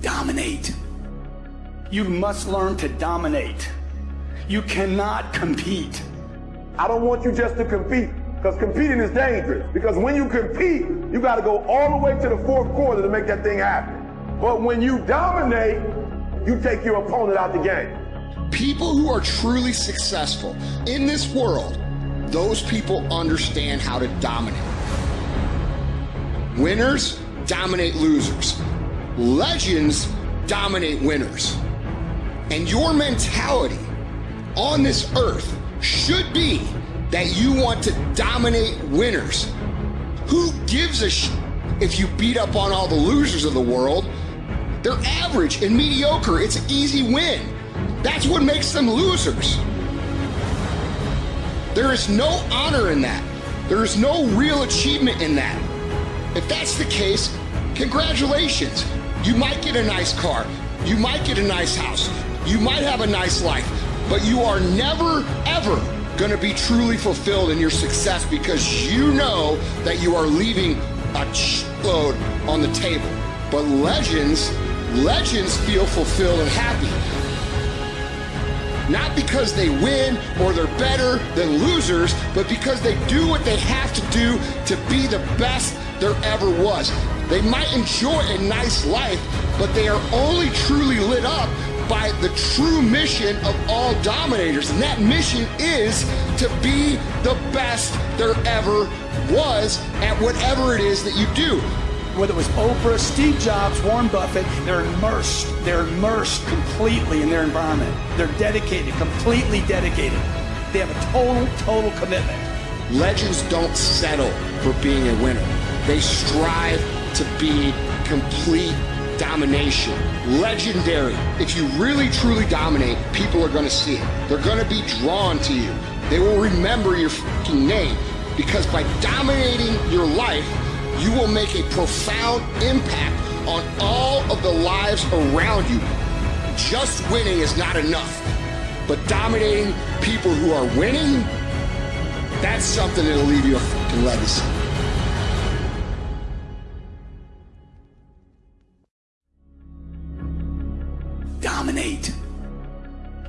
Dominate. You must learn to dominate. You cannot compete. I don't want you just to compete because competing is dangerous. Because when you compete, you got to go all the way to the fourth quarter to make that thing happen. But when you dominate, you take your opponent out the game. People who are truly successful in this world, those people understand how to dominate. Winners dominate losers. Legends dominate winners. And your mentality on this earth should be that you want to dominate winners. Who gives a sh if you beat up on all the losers of the world? They're average and mediocre. It's an easy win. That's what makes them losers. There is no honor in that. There is no real achievement in that. If that's the case, congratulations. You might get a nice car. You might get a nice house. You might have a nice life. But you are never, ever going to be truly fulfilled in your success because you know that you are leaving a load on the table. But legends, legends feel fulfilled and happy. Not because they win or they're better than losers, but because they do what they have to do to be the best there ever was. They might enjoy a nice life, but they are only truly lit up by the true mission of all dominators. And that mission is to be the best there ever was at whatever it is that you do whether it was Oprah, Steve Jobs, Warren Buffett, they're immersed. They're immersed completely in their environment. They're dedicated, completely dedicated. They have a total, total commitment. Legends don't settle for being a winner. They strive to be complete domination. Legendary. If you really truly dominate, people are going to see it. They're going to be drawn to you. They will remember your fucking name because by dominating your life, you will make a profound impact on all of the lives around you. Just winning is not enough, but dominating people who are winning, that's something that'll leave you a fucking legacy.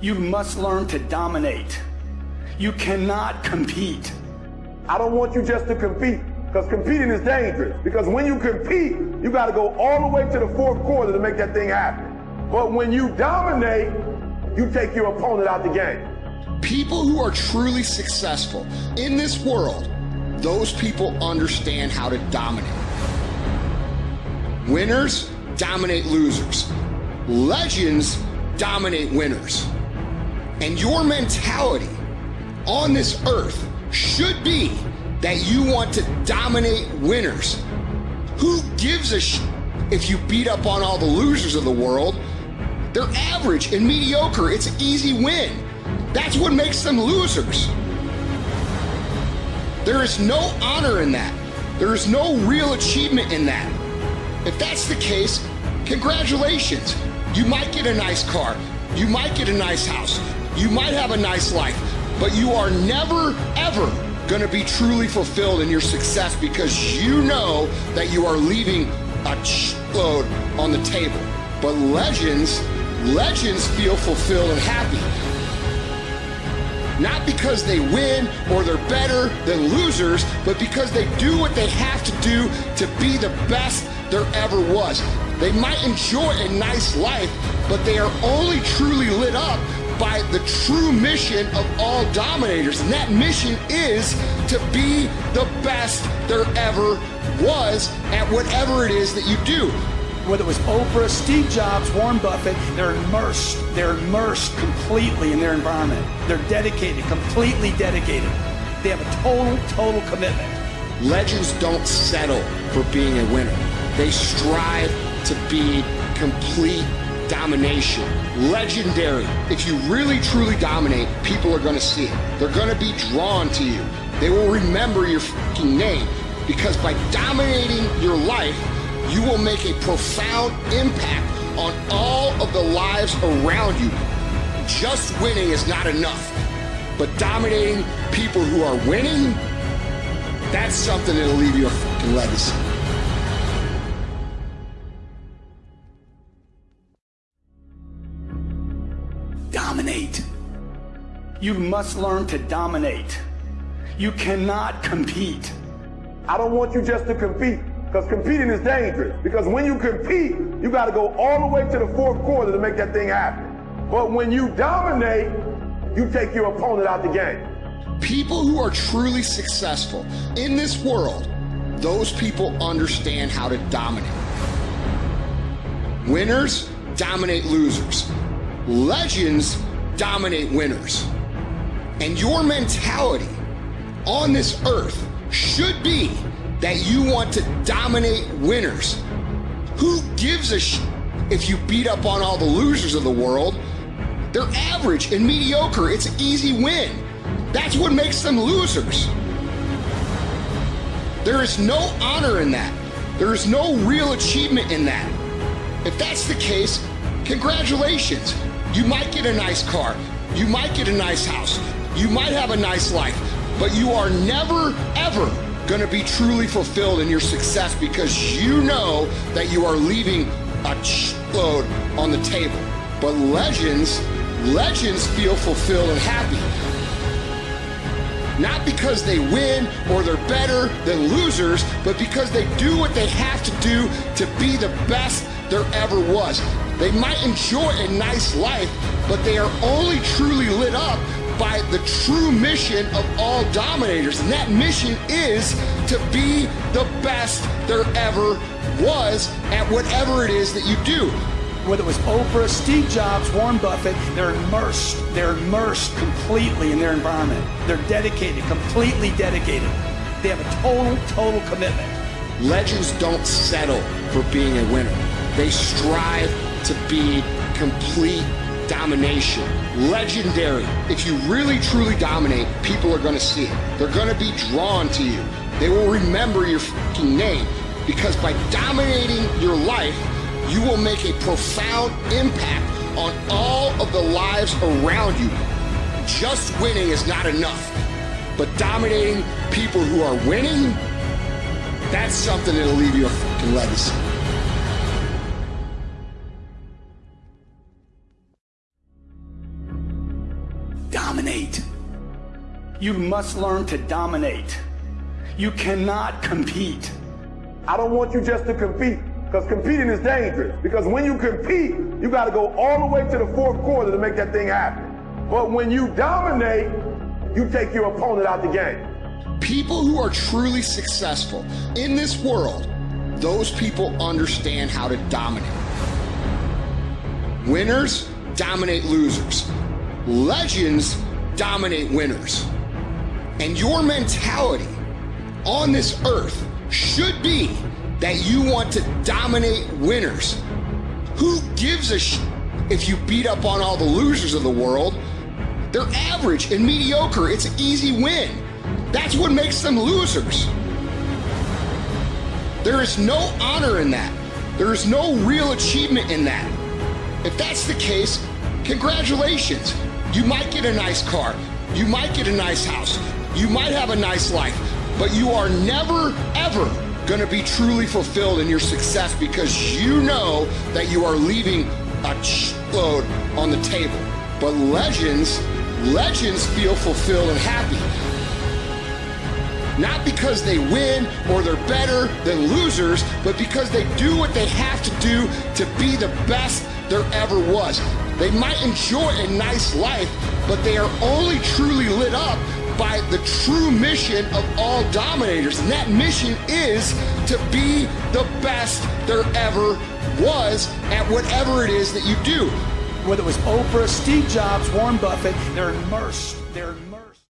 You must learn to dominate. You cannot compete. I don't want you just to compete. Because competing is dangerous. Because when you compete, you got to go all the way to the fourth quarter to make that thing happen. But when you dominate, you take your opponent out the game. People who are truly successful in this world, those people understand how to dominate. Winners dominate losers. Legends dominate winners. And your mentality on this earth should be that you want to dominate winners. Who gives a sh if you beat up on all the losers of the world? They're average and mediocre. It's an easy win. That's what makes them losers. There is no honor in that. There is no real achievement in that. If that's the case, congratulations. You might get a nice car. You might get a nice house. You might have a nice life. But you are never, ever going to be truly fulfilled in your success because you know that you are leaving a load on the table. But legends, legends feel fulfilled and happy. Not because they win or they're better than losers, but because they do what they have to do to be the best there ever was. They might enjoy a nice life, but they are only truly lit up by the true mission of all dominators. And that mission is to be the best there ever was at whatever it is that you do. Whether it was Oprah, Steve Jobs, Warren Buffett, they're immersed. They're immersed completely in their environment. They're dedicated, completely dedicated. They have a total, total commitment. Legends don't settle for being a winner. They strive to be complete domination. Legendary. If you really truly dominate, people are going to see it. They're going to be drawn to you. They will remember your fucking name because by dominating your life, you will make a profound impact on all of the lives around you. Just winning is not enough, but dominating people who are winning, that's something that'll leave you a fucking legacy. Dominate. You must learn to dominate. You cannot compete. I don't want you just to compete because competing is dangerous. Because when you compete, you got to go all the way to the fourth quarter to make that thing happen. But when you dominate, you take your opponent out the game. People who are truly successful in this world, those people understand how to dominate. Winners dominate losers. Legends dominate winners. And your mentality on this earth should be that you want to dominate winners. Who gives a sh if you beat up on all the losers of the world? They're average and mediocre. It's an easy win. That's what makes them losers. There is no honor in that. There is no real achievement in that. If that's the case, congratulations. You might get a nice car. You might get a nice house. You might have a nice life. But you are never, ever going to be truly fulfilled in your success because you know that you are leaving a load on the table. But legends, legends feel fulfilled and happy. Not because they win or they're better than losers, but because they do what they have to do to be the best there ever was. They might enjoy a nice life, but they are only truly lit up by the true mission of all dominators. And that mission is to be the best there ever was at whatever it is that you do whether it was Oprah, Steve Jobs, Warren Buffett, they're immersed. They're immersed completely in their environment. They're dedicated, completely dedicated. They have a total, total commitment. Legends don't settle for being a winner. They strive to be complete domination. Legendary. If you really truly dominate, people are going to see it. They're going to be drawn to you. They will remember your fucking name because by dominating your life, you will make a profound impact on all of the lives around you. Just winning is not enough, but dominating people who are winning, that's something that'll leave you a fucking legacy. You must learn to dominate. You cannot compete. I don't want you just to compete. Because competing is dangerous. Because when you compete, you got to go all the way to the fourth quarter to make that thing happen. But when you dominate, you take your opponent out the game. People who are truly successful in this world, those people understand how to dominate. Winners dominate losers. Legends dominate winners. And your mentality on this earth should be that you want to dominate winners. Who gives a sh if you beat up on all the losers of the world? They're average and mediocre. It's an easy win. That's what makes them losers. There is no honor in that. There is no real achievement in that. If that's the case, congratulations. You might get a nice car. You might get a nice house. You might have a nice life. But you are never, ever going to be truly fulfilled in your success because you know that you are leaving a load on the table. But legends, legends feel fulfilled and happy. Not because they win or they're better than losers, but because they do what they have to do to be the best there ever was. They might enjoy a nice life, but they are only truly lit up by the true mission of all dominators. And that mission is to be the best there ever was at whatever it is that you do. Whether it was Oprah, Steve Jobs, Warren Buffett, they're immersed. They're